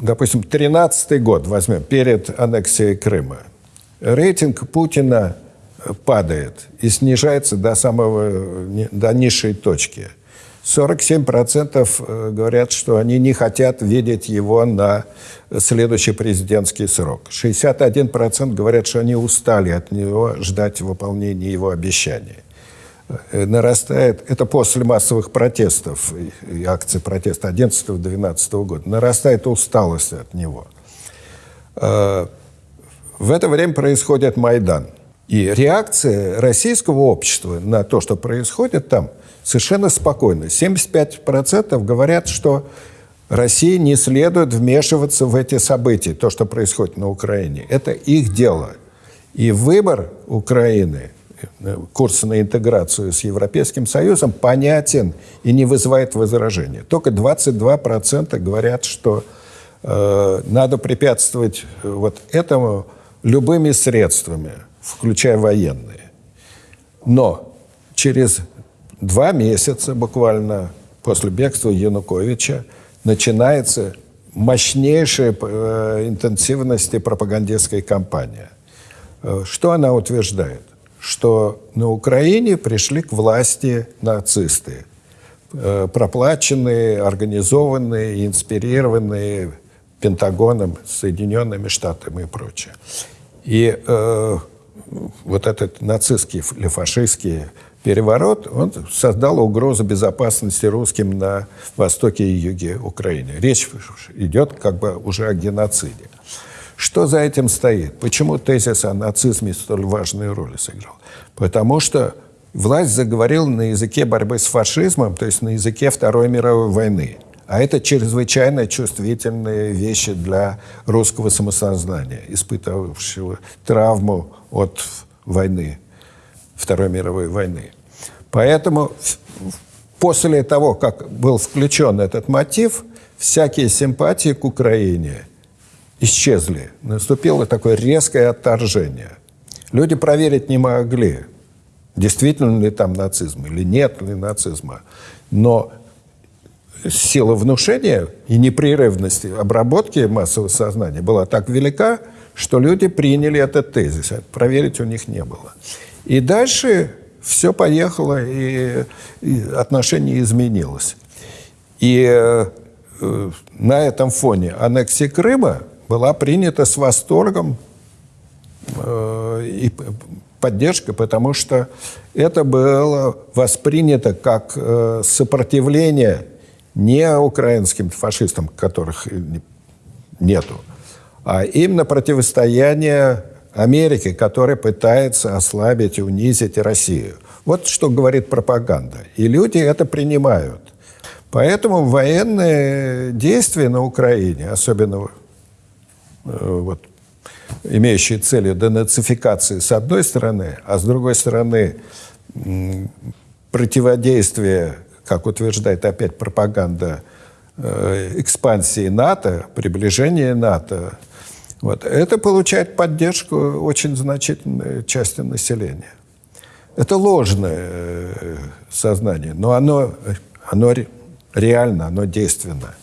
Допустим, 13 год возьмем, перед аннексией Крыма. Рейтинг Путина падает и снижается до самого, до низшей точки. 47% э, говорят, что они не хотят видеть его на следующий президентский срок. 61% говорят, что они устали от него ждать выполнения его обещаний. Нарастает, это после массовых протестов и акций протеста 11-12 года, нарастает усталость от него. Э, в это время происходит Майдан. И реакция российского общества на то, что происходит там, совершенно спокойна. 75% говорят, что России не следует вмешиваться в эти события, то, что происходит на Украине. Это их дело. И выбор Украины – курса на интеграцию с Европейским Союзом понятен и не вызывает возражения. Только 22% говорят, что э, надо препятствовать э, вот этому любыми средствами, включая военные. Но через два месяца буквально после бегства Януковича начинается мощнейшая э, интенсивность пропагандистской кампания. Э, что она утверждает? Что на Украине пришли к власти нацисты, э, проплаченные, организованные, инспирированные Пентагоном, Соединенными Штатами и прочее. И э, вот этот нацистский или фашистский переворот, он создал угрозу безопасности русским на востоке и юге Украины. Речь идет как бы уже о геноциде. Что за этим стоит? Почему тезис о нацизме столь важную роль сыграл? Потому что власть заговорила на языке борьбы с фашизмом, то есть на языке Второй мировой войны. А это чрезвычайно чувствительные вещи для русского самосознания, испытывавшего травму от войны, Второй мировой войны. Поэтому после того, как был включен этот мотив, всякие симпатии к Украине исчезли. Наступило такое резкое отторжение. Люди проверить не могли, действительно ли там нацизм или нет ли нацизма. Но сила внушения и непрерывность обработки массового сознания была так велика, что люди приняли этот тезис. Проверить у них не было. И дальше все поехало, и, и отношение изменилось. И э, на этом фоне аннексия Крыма была принята с восторгом э, и поддержкой, потому что это было воспринято как э, сопротивление не украинским фашистам, которых нету, а именно противостояние Америки, которая пытается ослабить и унизить Россию. Вот что говорит пропаганда. И люди это принимают. Поэтому военные действия на Украине, особенно вот, имеющие целью денацификации с одной стороны, а с другой стороны противодействие, как утверждает опять пропаганда, э, экспансии НАТО, приближение НАТО, вот, это получает поддержку очень значительной части населения. Это ложное э, сознание, но оно, оно реально, оно действенно.